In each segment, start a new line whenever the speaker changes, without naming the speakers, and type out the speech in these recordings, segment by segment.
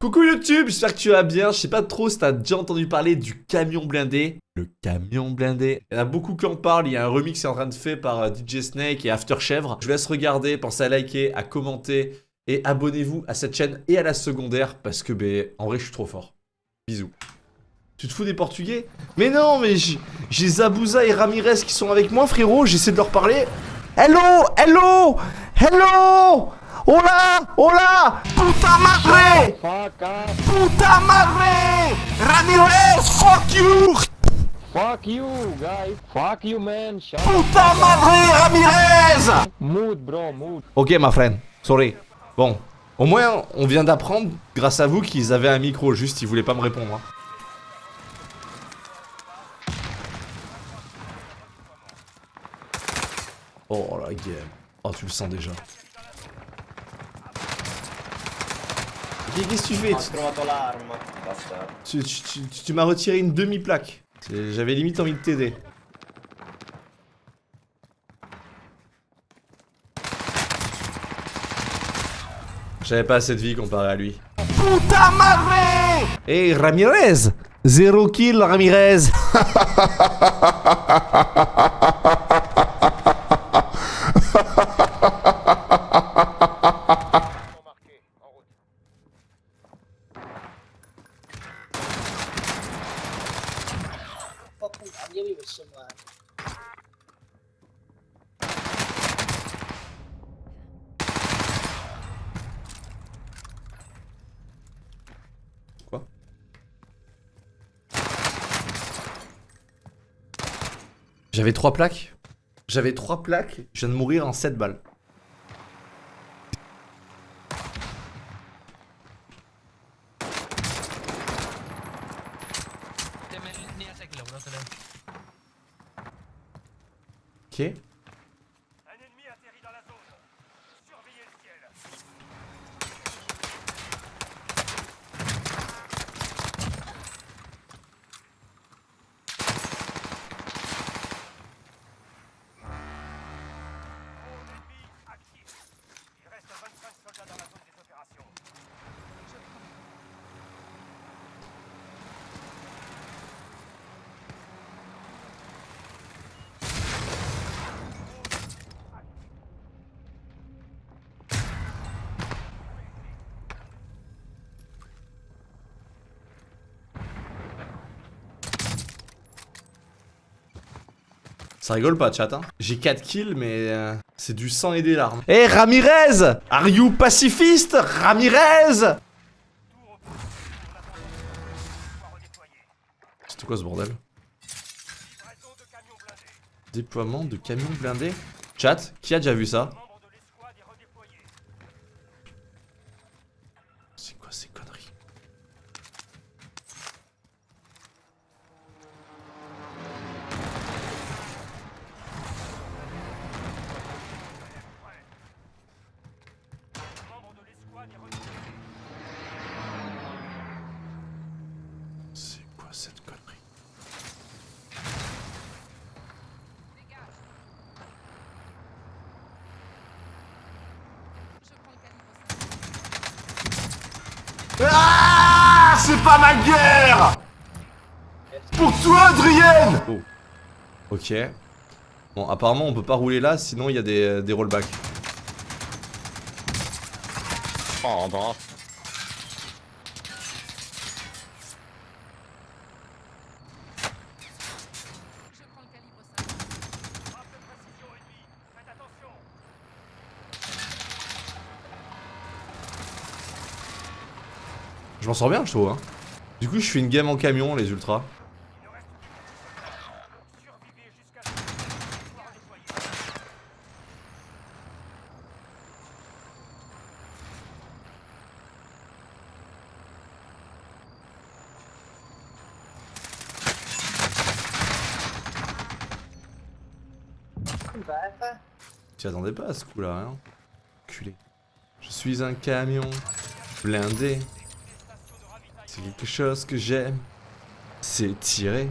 Coucou YouTube, j'espère que tu vas bien. Je sais pas trop si t'as déjà entendu parler du camion blindé. Le camion blindé. Il y en a beaucoup qui en parlent. Il y a un remix qui est en train de faire par euh, DJ Snake et After Chèvre. Je vous laisse regarder, pensez à liker, à commenter et abonnez-vous à cette chaîne et à la secondaire parce que, ben, en vrai, je suis trop fort. Bisous. Tu te fous des Portugais? Mais non, mais j'ai Zabouza et Ramirez qui sont avec moi, frérot. J'essaie de leur parler. Hello Hello Hello Hola Hola Puta madre Puta madre Ramirez Fuck you
Fuck you, guys. Fuck you, man. Shut
Puta madre Ramirez
Mood, bro, mood.
Ok, ma friend. Sorry. Bon. Au moins, on vient d'apprendre, grâce à vous, qu'ils avaient un micro. Juste, ils voulaient pas me répondre. hein. Oh la game. Oh, tu le sens déjà. Qu'est-ce que tu fais
Ho trovato l'arma. Basta.
Tu, tu- tu- tu- tu m'as retiré une demi-plaque. J'avais limite envie de t'aider. J'avais pas assez de vie comparé à lui. Puta madre Hey Ramirez Zéro kill Ramirez J'avais trois plaques J'avais trois plaques, je viens de mourir en 7 balles. Ok. Ça rigole pas, chat, hein. J'ai 4 kills, mais euh, c'est du sang et des larmes. Eh, Ramirez Are you pacifiste Ramirez? C'était quoi ce bordel? Déploiement de camions blindés Chat, qui a déjà vu ça? C'est quoi ces conneries? C'est pas ma guerre Pour toi, Adrienne Oh. Ok. Bon, apparemment, on peut pas rouler là, sinon il y a des, des rollbacks.
Oh,
attention.
Je m'en sors bien, je trouve. Hein. Du coup, je fais une game en camion, les ultras. Tu attendais pas à ce coup-là, hein? Culé. Je suis un camion blindé. Quelque chose que j'aime. C'est tirer.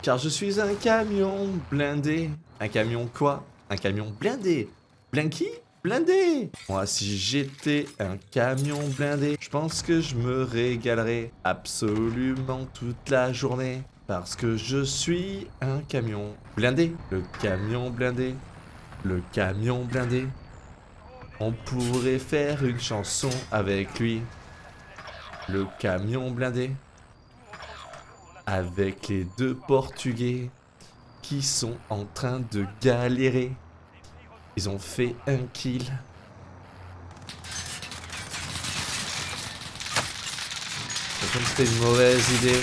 Car je suis un camion blindé. Un camion quoi? Un camion blindé. Blinky blindé. Moi, si j'étais un camion blindé, je pense que je me régalerais absolument toute la journée. Parce que je suis un camion blindé. Le camion blindé. Le camion blindé. On pourrait faire une chanson avec lui. Le camion blindé. Avec les deux Portugais qui sont en train de galérer. Ils ont fait un kill. Comme c'était une mauvaise idée.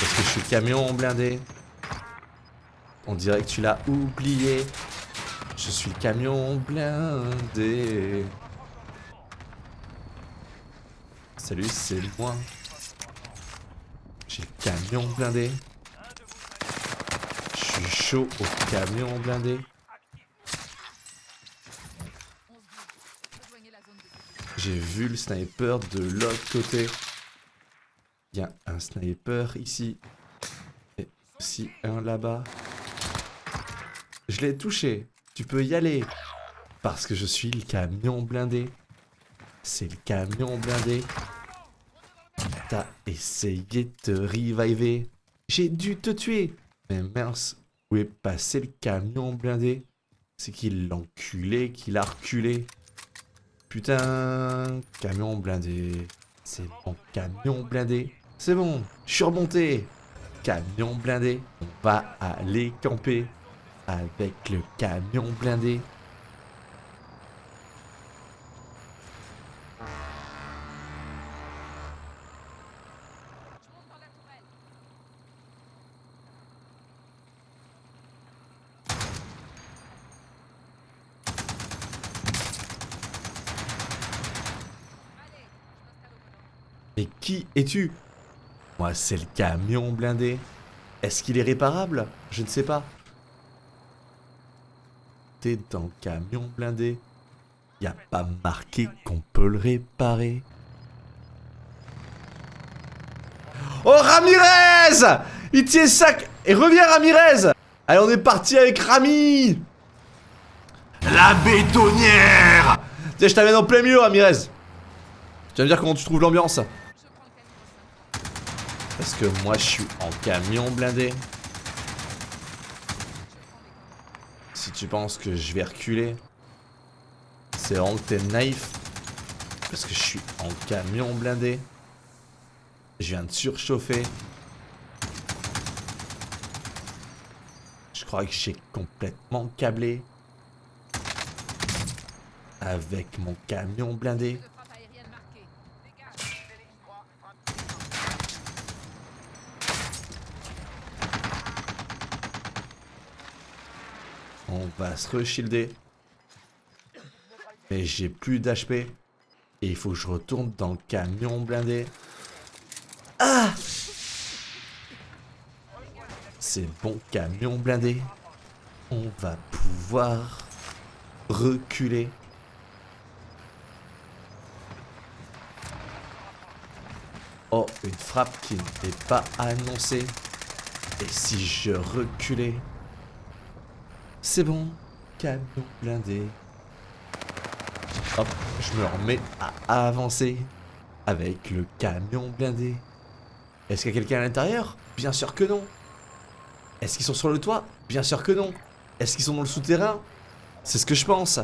Parce que je suis camion blindé. On dirait que tu l'as oublié. Je suis camion blindé. Salut, c'est moi. J'ai le camion blindé. Je suis chaud au camion blindé. J'ai vu le sniper de l'autre côté. Il y a un sniper ici. Et aussi un là-bas. Je l'ai touché. Tu peux y aller. Parce que je suis le camion blindé. C'est le camion blindé. T'as essayé de reviver. J'ai dû te tuer. Mais mince, où est passé le camion blindé? C'est qu'il l'enculé, qu'il a reculé. Putain, camion blindé. C'est mon camion blindé. C'est bon, je suis remonté. Camion blindé. On va aller camper avec le camion blindé. Mais qui es-tu? Moi, c'est le camion blindé. Est-ce qu'il est réparable? Je ne sais pas. T'es dans le camion blindé. Y a pas marqué qu'on peut le réparer. Oh, Ramirez Il tient sac Et reviens, Ramirez Allez, on est parti avec Rami La bétonnière Tiens, je t'amène en plein milieu, Ramirez. Tu vas me dire comment tu trouves l'ambiance? Parce que moi, je suis en camion blindé? Si tu penses que je vais reculer, c'est vraiment que t'es naïf. Parce que je suis en camion blindé. Je viens de surchauffer. Je crois que j'ai complètement câblé. Avec mon camion blindé. On va se re-shielder. Mais j'ai plus d'HP. Et il faut que je retourne dans le camion blindé. Ah C'est bon camion blindé. On va pouvoir reculer. Oh, une frappe qui n'était pas annoncée. Et si je reculais? C'est bon, camion blindé. Hop, je me remets à avancer avec le camion blindé. Est-ce qu'il y a quelqu'un à l'intérieur? Bien sûr que non. Est-ce qu'ils sont sur le toit? Bien sûr que non. Est-ce qu'ils sont dans le souterrain? C'est ce que je pense.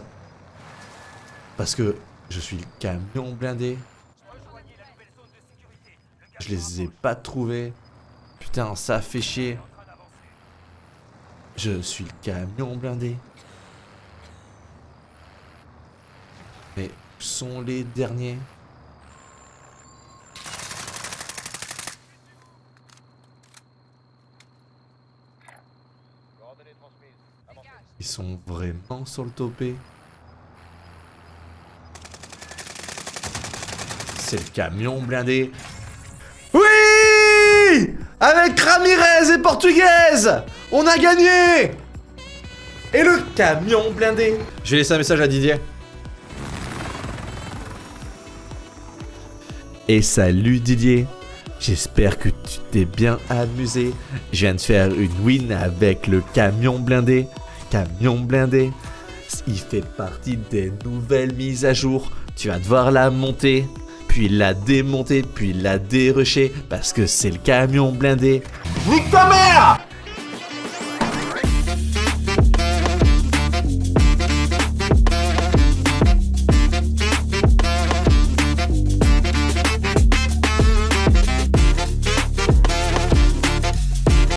Parce que je suis le camion blindé. Je les ai pas trouvés. Putain, ça fait chier. Je suis le camion blindé. Mais où sont les derniers? Ils sont vraiment sur le topé. C'est le camion blindé. Oui Avec Ramirez et Portugaise On a gagné Et le camion blindé Je vais laisser un message à Didier. Et salut Didier J'espère que tu t'es bien amusé. Je viens de faire une win avec le camion blindé. Camion blindé. il fait partie des nouvelles mises à jour. Tu vas devoir la monter, puis la démonter, puis la dérusher, parce que c'est le camion blindé.
Nique ta mère